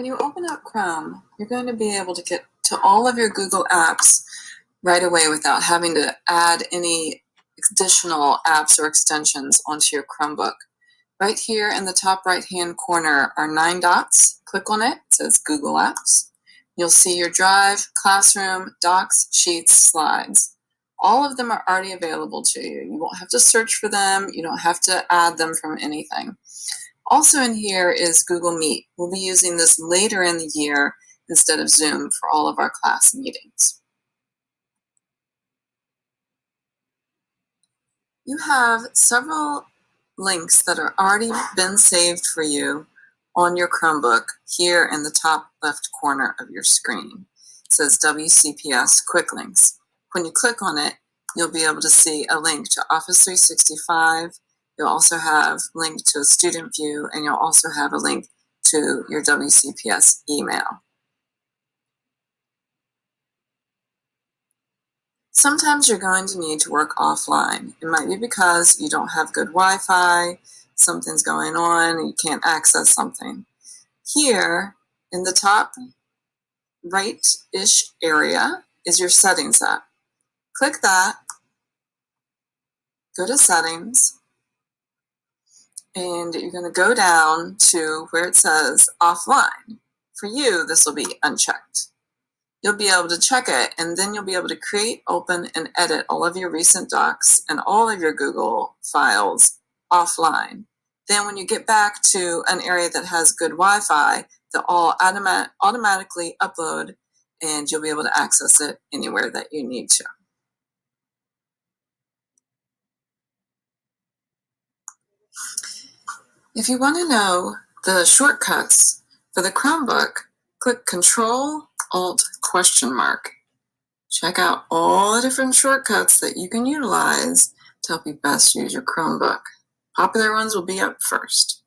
When you open up Chrome, you're going to be able to get to all of your Google apps right away without having to add any additional apps or extensions onto your Chromebook. Right here in the top right hand corner are nine dots. Click on it, it says Google Apps. You'll see your Drive, Classroom, Docs, Sheets, Slides. All of them are already available to you. You won't have to search for them. You don't have to add them from anything. Also in here is Google Meet. We'll be using this later in the year instead of Zoom for all of our class meetings. You have several links that are already been saved for you on your Chromebook here in the top left corner of your screen. It says WCPS Quick Links. When you click on it, you'll be able to see a link to Office 365. You'll also have a link to a student view, and you'll also have a link to your WCPS email. Sometimes you're going to need to work offline. It might be because you don't have good Wi-Fi, something's going on, you can't access something. Here, in the top right-ish area, is your Settings app. Click that, go to Settings, and you're going to go down to where it says Offline. For you, this will be unchecked you'll be able to check it and then you'll be able to create, open, and edit all of your recent docs and all of your Google files offline. Then when you get back to an area that has good Wi-Fi, they'll all automat automatically upload and you'll be able to access it anywhere that you need to. If you want to know the shortcuts for the Chromebook, click Control Alt question mark. Check out all the different shortcuts that you can utilize to help you best use your Chromebook. Popular ones will be up first.